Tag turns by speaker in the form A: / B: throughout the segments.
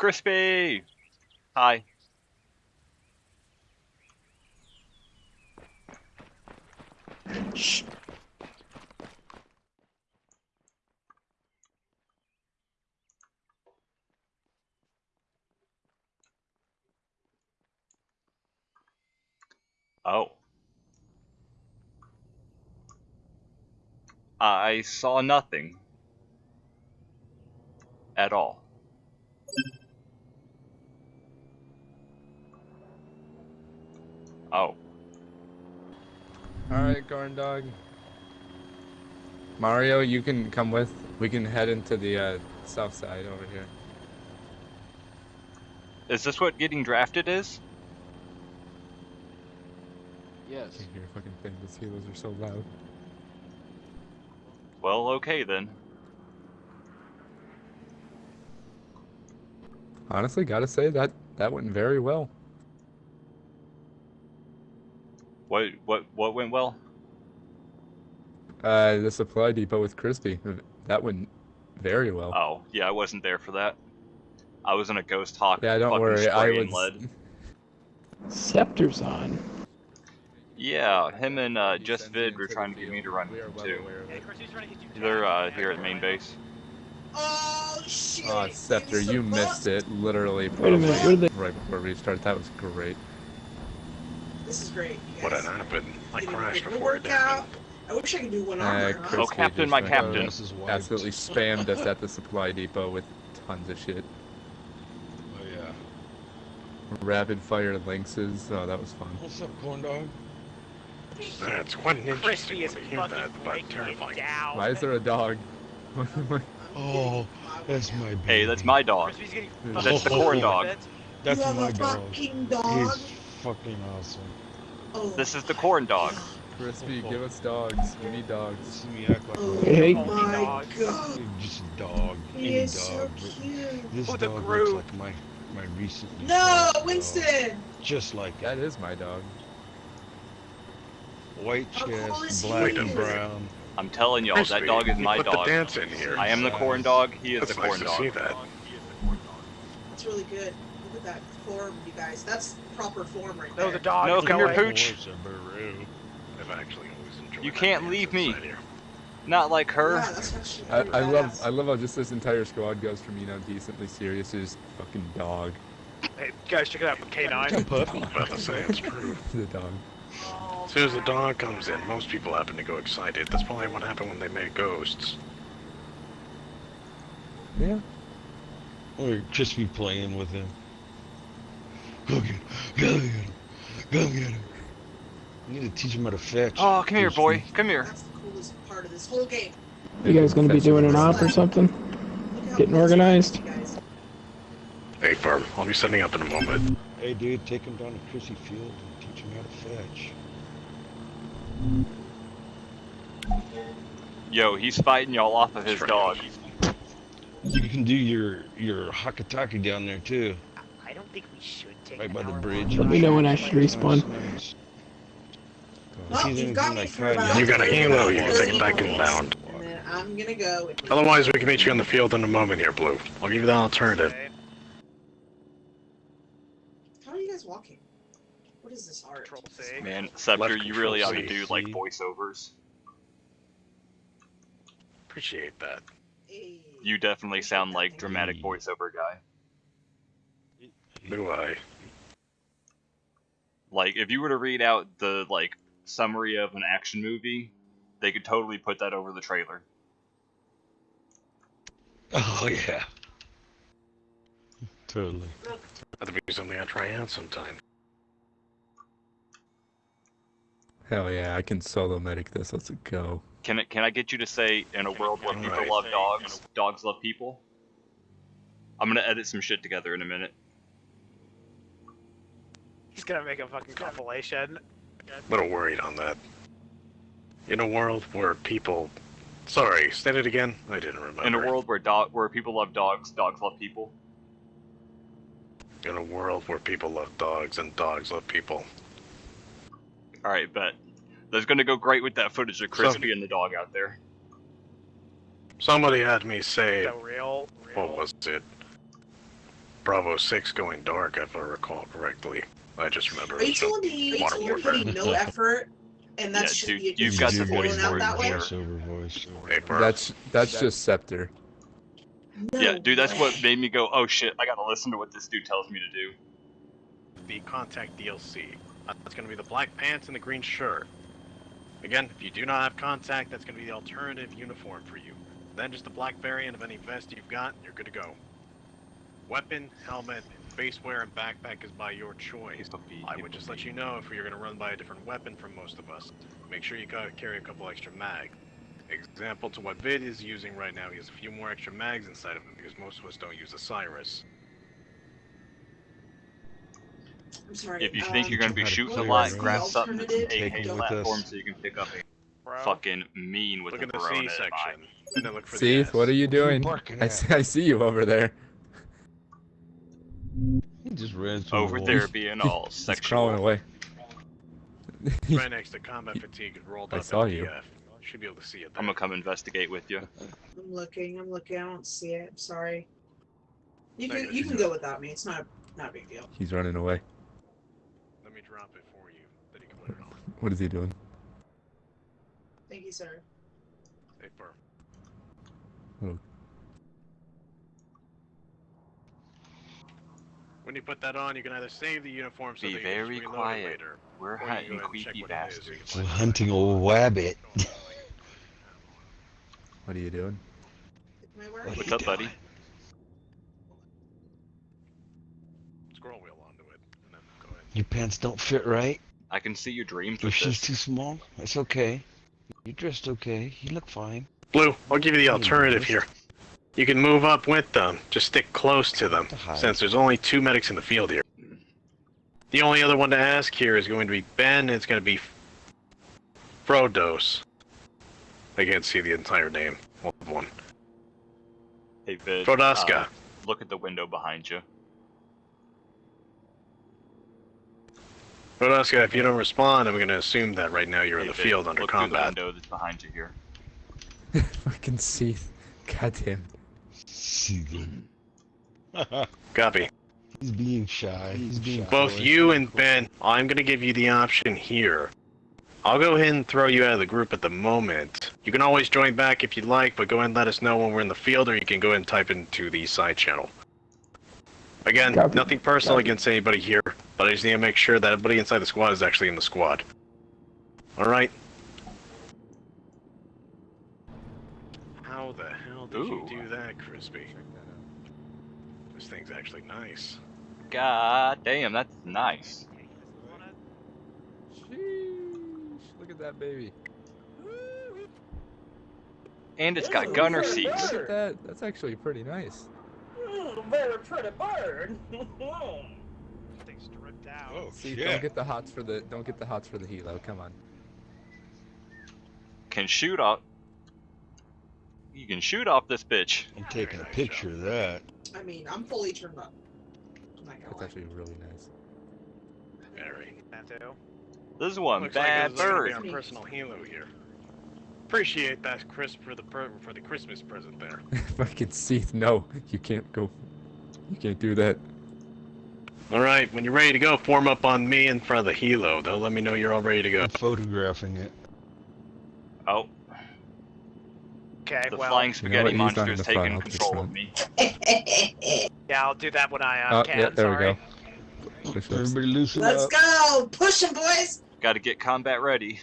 A: Crispy! Hi.
B: Shh.
A: Oh. I saw nothing. At all. Oh.
C: Alright, corn dog. Mario, you can come with. We can head into the uh, south side over here.
A: Is this what getting drafted is?
D: Yes.
C: Can't hear a fucking thing. Those helos are so loud.
A: Well, okay then.
C: Honestly, gotta say that that went very well.
A: What what what went well?
C: Uh, the supply depot with Crispy. That went very well.
A: Oh, yeah, I wasn't there for that. I was in a ghost hawk.
C: yeah, don't
A: fucking
C: worry. I
A: spraying
C: was.
A: lead.
B: Scepter's on.
A: Yeah, him and uh, Just Vid were trying to get me to run
C: We well
A: too.
C: aware.
A: They're uh, here at main base.
E: Oh shit!
C: Oh, Scepter, you missed it. Literally.
B: Wait a minute, where did
C: Right before restart. That was great.
E: This is great. you
F: What had happened? I
E: Did
F: crashed
E: good
F: before it
E: workout.
F: happened.
E: I wish I could do one
C: Uh,
E: armor.
C: Chris-
E: huh?
A: Oh, Captain, my
C: went,
A: captain.
D: This is.
C: Absolutely spammed us at the supply depot with tons of shit.
D: Oh yeah.
C: Rapid fire lynxes. Oh, that was fun.
D: What's up, corn dog?
F: That's quite an interesting
G: Crispy is
F: to hear
G: fucking
F: that, but
G: breaking
F: terrifying.
G: it down.
C: Why is there a dog?
D: Oh, that's my. Baby.
A: Hey, that's my dog.
C: That's
A: the corn dog.
G: bit.
D: That's
E: you
D: my dog.
E: fucking dog.
D: He's fucking awesome.
E: Oh,
A: This is the corn dog.
C: Crispy, give us dogs. We need dogs.
D: See act like
E: Oh
B: Hey.
E: my
G: Dog.
E: god.
D: just a dog.
E: He
D: Any
E: is so
D: dog. but
E: cute.
D: This
G: Oh, the
D: dog
G: Groot.
D: looks like my my recently.
E: No,
D: found dog.
E: Winston.
D: Just like
C: That
D: it.
C: is my dog.
D: White
E: How cool
D: chest, black and brown.
A: I'm telling y'all, that dog is
F: you
A: my
F: put
A: dog.
F: the dance in here.
A: I am the corn dog. He is
F: That's
A: the
F: nice
A: corn
F: to see that.
E: That's really good. Look at that form, you guys. That's proper form right
G: No,
E: there.
G: the dog.
A: No, come here. Pooch.
D: Horse.
F: I've actually always enjoyed
A: You can't leave me.
F: here.
A: Not like her.
E: Yeah, that's actually
C: I, I love. I love how just this entire squad goes from you know decently serious to just fucking dog.
G: Hey, guys, check it out. The K9.
D: puppy.
F: About to say it's true.
C: the dog.
F: Oh, as soon as the dog comes in, most people happen to go excited. That's probably what happened when they made ghosts.
C: Yeah.
D: Or just be playing with him. Go get him. Go get him. Go get him. I need to teach him how to fetch.
A: Oh, come here, boy.
D: things.
A: Come here.
E: That's the coolest part of this whole game.
B: You guys gonna be doing an op or something? Getting organized?
E: is, you guys.
F: Hey, Farm, I'll be setting up in a moment.
D: Hey, dude, take him down to Crissy Field and teach him how to fetch.
A: Yo, he's fighting y'all off of his dog.
D: You can do your your hakataki down there too,
G: I don't think we should take
D: right by the bridge.
B: Let me know when I should respawn.
E: Well, you've got me for about
F: You got a helo, you can take it back
E: minutes,
F: inbound.
E: I'm gonna go.
F: Otherwise, we can meet you on the field in a moment here, Blue. I'll give you the alternative.
E: How are you guys walking? What is this art?
G: Control C.
A: Man, Scepter, you really ought to do like voiceovers.
F: Appreciate that.
A: You definitely sound like dramatic voiceover guy.
F: Do I?
A: Like, if you were to read out the like summary of an action movie, they could totally put that over the trailer.
D: Oh yeah. Totally.
F: That'd be something I try out sometime.
C: Hell yeah, I can solo medic this. Let's go.
A: Can it? Can I get you to say, in a world where people
F: Right.
A: love dogs, dogs love people? I'm gonna edit some shit together in a minute.
G: He's gonna make a fucking compilation.
F: A little worried on that. In a world where people. Sorry, state it again? I didn't remember.
A: In a world where dog, where people love dogs, dogs love people.
F: In a world where people love dogs and dogs love people.
A: All right, bet. That's gonna go great with that footage of Crispy
F: So-
A: and the dog out there.
F: Somebody had me say.
G: So real. real.
F: What was it? Bravo 6 going dark, if I recall correctly. I just remember.
E: Are you
F: it was
E: telling me
F: Modern
E: you're
F: Warfare.
E: putting no effort, and that
A: Yeah,
E: should
A: dude,
E: be a
A: you've got the voice
E: going out
A: for it
E: that way?
A: here.
D: Voiceover voice.
F: Hey.
C: That's that's just Scepter.
E: No
A: yeah, dude, that's what made me go, oh shit, I gotta listen to what this dude tells me to do.
F: the Contact DLC. That's going to be the black pants and the green shirt. Again, if you do not have Contact, that's going to be the alternative uniform for you. Then just the black variant of any vest you've got, you're good to go. Weapon, helmet, face wear, and backpack is by your choice. I would just let you know if you're going to run by a different weapon from most of us. Make sure you carry a couple extra mag. Example to what Vid is using right now, he has a few more extra mags inside of him because most of us don't use the Cyrus.
E: I'm sorry.
A: If you think
E: um,
A: you're gonna be shooting a
C: clear
A: lot,
C: it.
A: grab something that's an
E: Alternative,
A: AK platform so you can pick up a
G: Bro.
A: fucking mean with
F: Look
A: a
F: at the C section, and then look for
C: See,
F: the S.
C: what are you doing? I see, I see you over there.
D: He just ran through
A: Over
D: the
A: there
D: wall.
A: being all
C: He's
A: sexual.
C: crawling away.
F: Right next to combat fatigue and rolled
C: I
F: up
C: saw you.
F: MDF. Should be able to see it.
A: I'm gonna come investigate with you.
E: I'm looking. I'm looking. I don't see it. I'm sorry. You can
F: you're
E: you
F: good.
E: can go without me. It's not not a big deal.
C: He's running away.
F: Let me drop it for you. Then you can put it on.
C: What is he doing?
E: Thank you, sir.
F: Hey, Burr.
C: Oh.
F: When you put that on, you can either save the uniform so
A: Be
F: that you can just
A: very
F: reload it
A: quiet.
F: later,
A: We're
F: you can
A: hunting
F: go ahead
A: creepy
F: what it is so you
A: bastards.
D: We're hunting
F: out.
D: old wabbit.
C: What are you doing?
E: Am I wearing
D: What
A: What's
D: you
A: up, buddy?
F: Scroll wheel onto it, and then go ahead.
D: Your pants don't fit right.
A: I can see your dreams
D: Your
A: with
D: shoes too small. It's okay. You dressed okay. You look fine.
F: Blue, I'll give you the alternative here. You can move up with them. Just stick close to them,
D: To
F: since there's only two medics in the field here. The only other one to ask here is going to be Ben, and it's going to be Frodos. I can't see the entire name. One.
A: Hey, Vid.
F: Frodaska.
A: uh, look at the window behind you.
F: Frodaska, if you don't respond, I'm going to assume that right now you're in the
A: Vid,
F: field under
A: look through the
F: combat.
A: window that's behind you here.
C: Fucking Seath. Goddamn.
D: See them.
F: Copy.
D: He's being shy. He's being
F: Both
D: coy.
F: you and Ben, I'm going to give you the option here. I'll go ahead and throw you out of the group at the moment. You can always join back if you'd like, but go ahead and let us know when we're in the field, or you can go ahead and type into the side channel. Again,
B: Copy.
F: nothing personal
B: Copy.
F: against anybody here, but I just need to make sure that everybody inside the squad is actually in the squad. Alright? How the hell did
A: Ooh.
F: you do that, Crispy? This thing's actually nice.
A: God damn, that's nice.
C: Sheesh. Look at that baby.
A: And it's got
H: Ew,
A: gunner seats.
C: Look at that. That's actually pretty nice.
H: Very pretty bird.
G: Things stripped out.
D: Oh
C: See,
D: shit.
C: don't get the hots for the don't get the hots for the helo. Come on.
A: Can shoot off. You can shoot off this bitch.
D: I'm taking a picture of that.
E: I mean, I'm fully turned up. I'm not gonna
C: That's actually really nice.
F: Very.
A: This is one
F: Looks
A: bad
F: like
A: bird.
F: be our personal helo here. Appreciate that, Chris, for the per- for the Christmas present there.
C: Fucking Seath, no, you can't go. You can't do that.
F: All right, when you're ready to go, form up on me in front of the helo. They'll let me know you're all ready to go.
D: I'm photographing it.
A: Oh,
G: Okay,
A: the
G: well,
A: flying
C: You know
A: spaghetti
C: what,
A: monster
C: in
A: is
C: the front,
A: taking
C: I'll take
A: control
C: some.
A: of me.
G: yeah, I'll do that when I uh,
C: Oh,
G: can.
C: yeah, there
G: sorry.
C: we go.
D: Everybody loosen
E: Let's
D: up.
E: go! Push 'em, boys!
A: Got to get combat ready.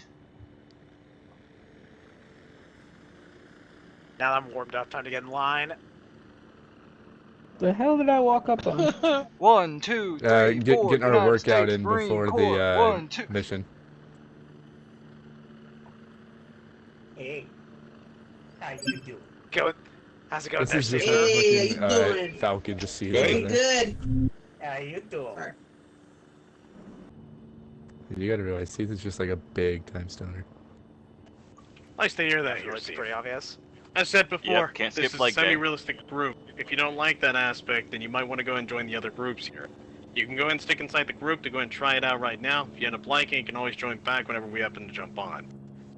G: Now that I'm warmed up, time to get in line.
B: The hell did I walk up on?
A: One, two, three,
C: Uh, get,
A: four,
C: getting our
A: United
C: workout
A: States
C: in
A: Marine
C: before
A: Corps.
C: the uh,
A: One, two.
C: mission.
H: Hey, how you doing?
G: Go. How's it going
C: This
G: there,
C: is just
G: Steve?
E: Hey,
C: fucking
E: how you
C: uh,
E: doing?
C: Falcon to see
E: Very
C: over
E: good.
H: How you doing?
E: Sorry.
C: You gotta realize, Seath just like a big time stoner.
F: Nice to hear that
G: That's
F: here,
G: really
F: Steve.
G: pretty obvious.
F: I said before,
A: can't
F: this is
A: leg
F: a semi-realistic group. If you don't like that aspect, then you might want to go and join the other groups here. You can go and stick inside the group to go and try it out right now. If you end up liking, it, you can always join back whenever we happen to jump on.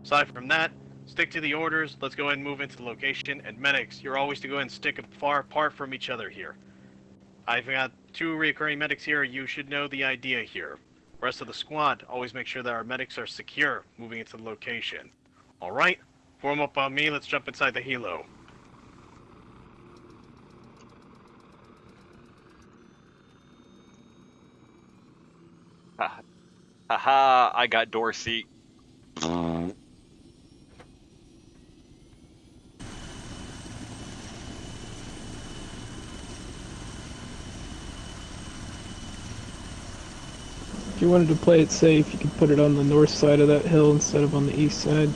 F: Aside from that, stick to the orders. Let's go ahead and move into the location. And medics, you're always to go ahead and stick far apart from each other here. I've got two recurring medics here. You should know the idea here. Rest of the squad, always make sure that our medics are secure moving into the location. Alright? Form up on me, let's jump inside the helo.
A: Haha, I got door seat. Mm.
B: If you wanted to play it safe, you could put it on the north side of that hill instead of on the east side.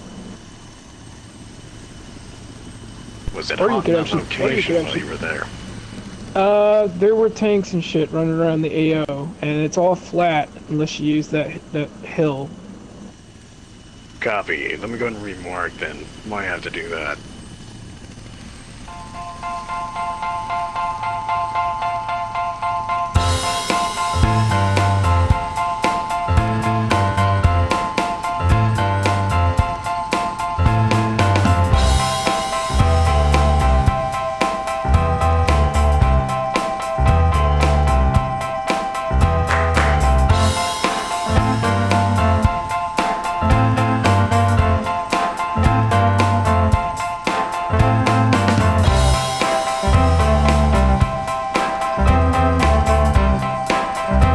F: Was it
B: Or you
F: on
B: could
F: that
B: actually- or you
F: location while you were there?
B: Uh, there were tanks and shit running around the AO, and it's all flat unless you use that that hill.
F: Copy. Let me go ahead and remark then. Might have to do that.